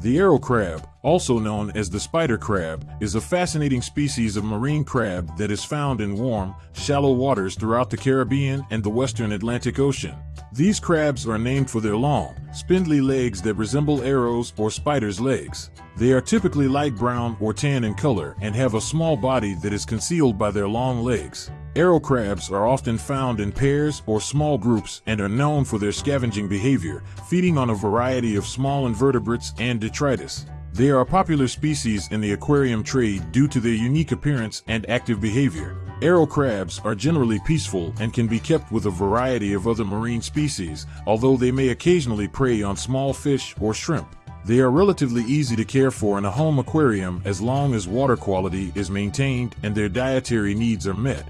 The arrow crab, also known as the spider crab, is a fascinating species of marine crab that is found in warm, shallow waters throughout the Caribbean and the western Atlantic Ocean. These crabs are named for their long, spindly legs that resemble arrows or spiders' legs. They are typically light brown or tan in color and have a small body that is concealed by their long legs. Arrow crabs are often found in pairs or small groups and are known for their scavenging behavior, feeding on a variety of small invertebrates and detritus. They are a popular species in the aquarium trade due to their unique appearance and active behavior. Arrow crabs are generally peaceful and can be kept with a variety of other marine species, although they may occasionally prey on small fish or shrimp. They are relatively easy to care for in a home aquarium as long as water quality is maintained and their dietary needs are met.